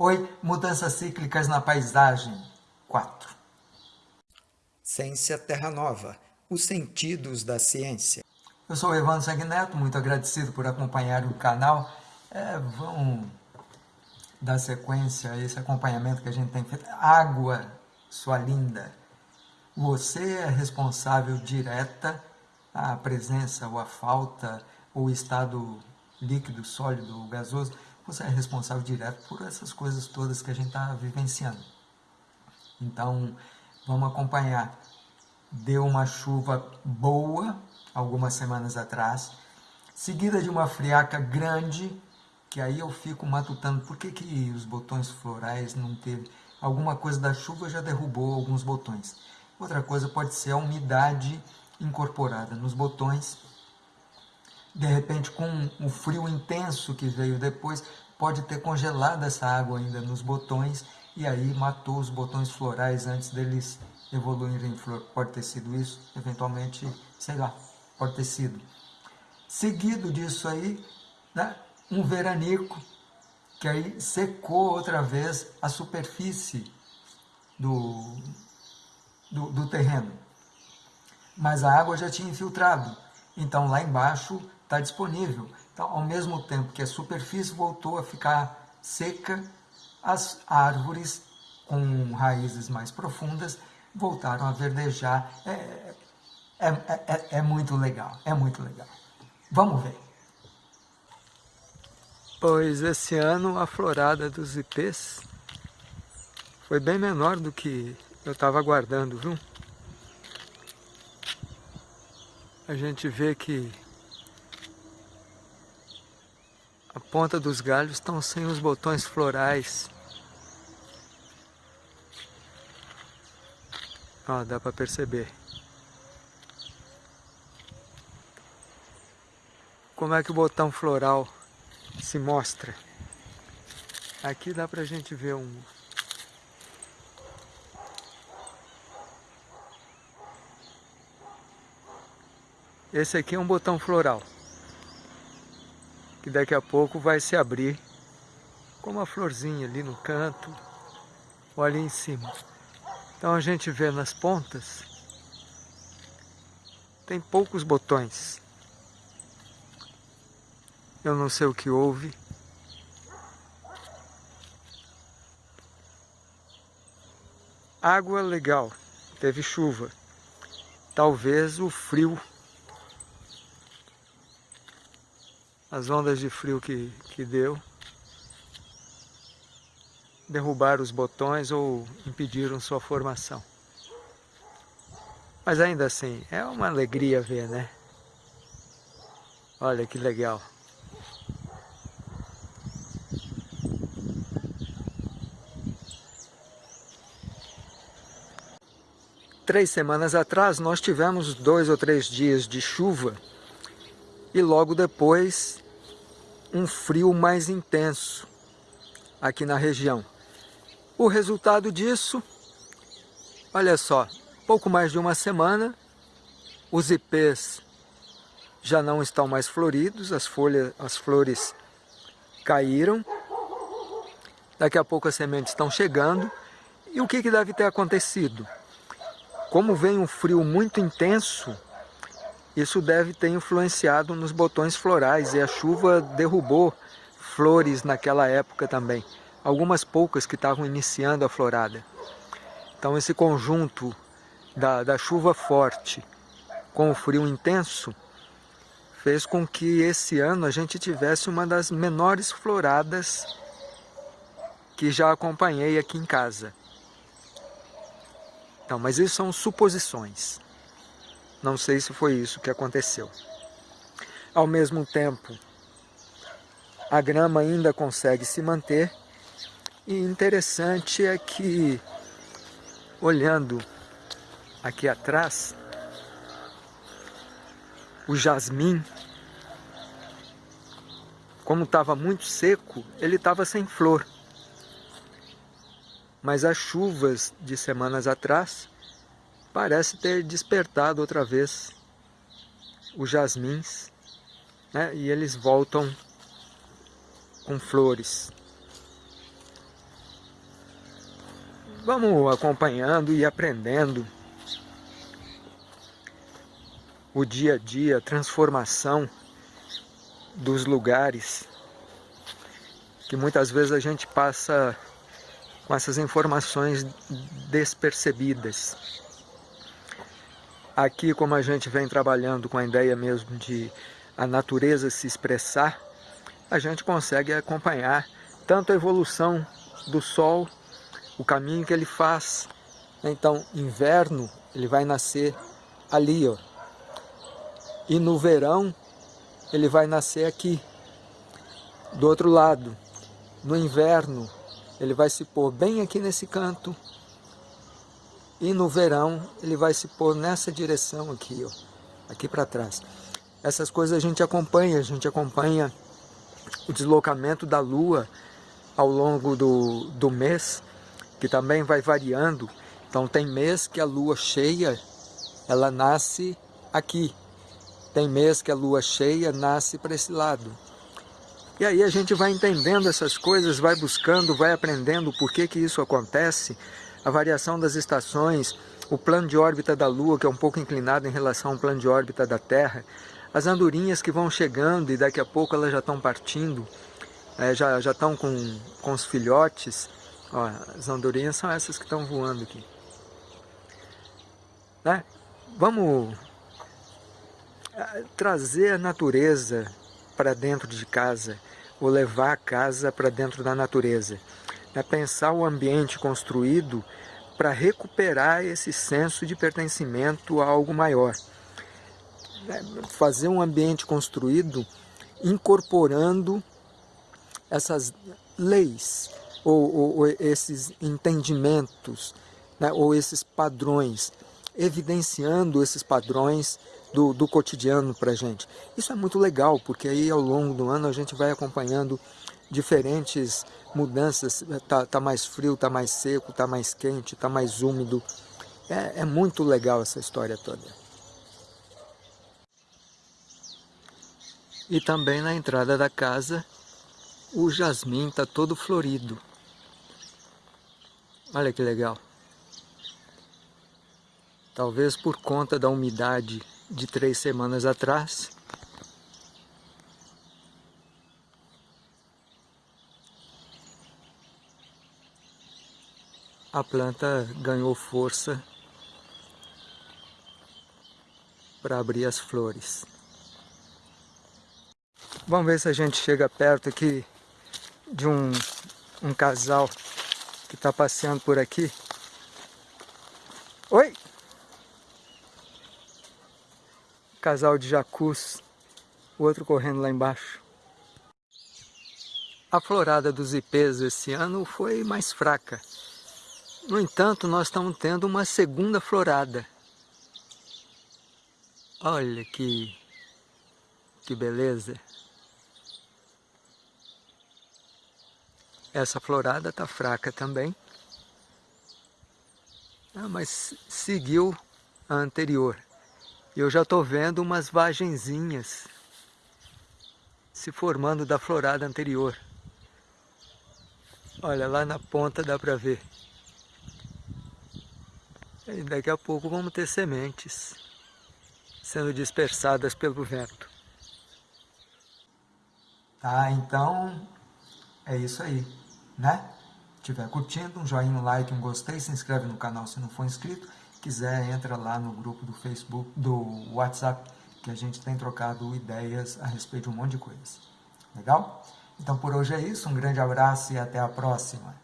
Oi, mudanças cíclicas na paisagem 4. Ciência Terra Nova, os sentidos da ciência. Eu sou o Evandro Sanguineto, muito agradecido por acompanhar o canal. É, vamos dar sequência a esse acompanhamento que a gente tem feito. Água, sua linda, você é responsável direta a presença ou a falta ou o estado líquido, sólido ou gasoso você é responsável direto por essas coisas todas que a gente está vivenciando. Então, vamos acompanhar. Deu uma chuva boa algumas semanas atrás, seguida de uma friaca grande, que aí eu fico matutando por que, que os botões florais não teve. Alguma coisa da chuva já derrubou alguns botões. Outra coisa pode ser a umidade incorporada nos botões de repente com o frio intenso que veio depois, pode ter congelado essa água ainda nos botões e aí matou os botões florais antes deles evoluírem em flor. Pode ter sido isso, eventualmente, sei lá, pode ter sido. Seguido disso aí, né, um veranico, que aí secou outra vez a superfície do, do, do terreno. Mas a água já tinha infiltrado, então lá embaixo está disponível. Então, ao mesmo tempo que a superfície voltou a ficar seca, as árvores com raízes mais profundas voltaram a verdejar. É, é, é, é muito legal, é muito legal. Vamos ver. Pois esse ano a florada dos ipês foi bem menor do que eu estava aguardando, viu? A gente vê que A ponta dos galhos estão sem os botões florais. Ó, dá para perceber. Como é que o botão floral se mostra? Aqui dá para a gente ver um... Esse aqui é um botão floral que daqui a pouco vai se abrir com uma florzinha ali no canto ou ali em cima. Então a gente vê nas pontas, tem poucos botões. Eu não sei o que houve. Água legal, teve chuva. Talvez o frio as ondas de frio que, que deu derrubaram os botões ou impediram sua formação. Mas ainda assim, é uma alegria ver, né? Olha que legal. Três semanas atrás nós tivemos dois ou três dias de chuva e logo depois um frio mais intenso aqui na região. O resultado disso, olha só, pouco mais de uma semana, os ipês já não estão mais floridos, as folhas, as flores caíram, daqui a pouco as sementes estão chegando, e o que, que deve ter acontecido? Como vem um frio muito intenso, isso deve ter influenciado nos botões florais e a chuva derrubou flores naquela época também. Algumas poucas que estavam iniciando a florada. Então esse conjunto da, da chuva forte com o frio intenso fez com que esse ano a gente tivesse uma das menores floradas que já acompanhei aqui em casa. Então, mas isso são suposições. Não sei se foi isso que aconteceu. Ao mesmo tempo, a grama ainda consegue se manter e interessante é que, olhando aqui atrás, o jasmim, como estava muito seco, ele estava sem flor. Mas as chuvas de semanas atrás parece ter despertado outra vez os jasmins, né? e eles voltam com flores. Vamos acompanhando e aprendendo o dia a dia, a transformação dos lugares que muitas vezes a gente passa com essas informações despercebidas. Aqui, como a gente vem trabalhando com a ideia mesmo de a natureza se expressar, a gente consegue acompanhar tanto a evolução do Sol, o caminho que ele faz. Então, inverno, ele vai nascer ali, ó. E no verão, ele vai nascer aqui, do outro lado no inverno ele vai se pôr bem aqui nesse canto e no verão ele vai se pôr nessa direção aqui, ó, aqui para trás. Essas coisas a gente acompanha, a gente acompanha o deslocamento da Lua ao longo do, do mês, que também vai variando. Então tem mês que a Lua cheia, ela nasce aqui. Tem mês que a Lua cheia nasce para esse lado. E aí a gente vai entendendo essas coisas, vai buscando, vai aprendendo por que, que isso acontece, a variação das estações, o plano de órbita da Lua, que é um pouco inclinado em relação ao plano de órbita da Terra, as andorinhas que vão chegando e daqui a pouco elas já estão partindo, é, já, já estão com, com os filhotes, Ó, as andorinhas são essas que estão voando aqui. Né? Vamos é, trazer a natureza para dentro de casa, ou levar a casa para dentro da natureza. É pensar o ambiente construído para recuperar esse senso de pertencimento a algo maior. É fazer um ambiente construído incorporando essas leis ou, ou, ou esses entendimentos né, ou esses padrões, evidenciando esses padrões do, do cotidiano para a gente. Isso é muito legal, porque aí ao longo do ano a gente vai acompanhando diferentes mudanças, tá, tá mais frio, tá mais seco, tá mais quente, tá mais úmido. É, é muito legal essa história toda. E também na entrada da casa, o jasmim está todo florido. Olha que legal. Talvez por conta da umidade de três semanas atrás. A planta ganhou força para abrir as flores. Vamos ver se a gente chega perto aqui de um, um casal que está passeando por aqui. Oi! casal de jacus, o outro correndo lá embaixo. A florada dos ipês esse ano foi mais fraca. No entanto, nós estamos tendo uma segunda florada. Olha que, que beleza. Essa florada está fraca também. Ah, mas seguiu a anterior. Eu já estou vendo umas vagenzinhas se formando da florada anterior. Olha, lá na ponta dá para ver. E daqui a pouco vamos ter sementes sendo dispersadas pelo vento. Tá, então é isso aí, né? Se estiver curtindo, um joinha, um like, um gostei, se inscreve no canal se não for inscrito quiser, entra lá no grupo do Facebook, do WhatsApp, que a gente tem trocado ideias a respeito de um monte de coisas. Legal? Então por hoje é isso, um grande abraço e até a próxima.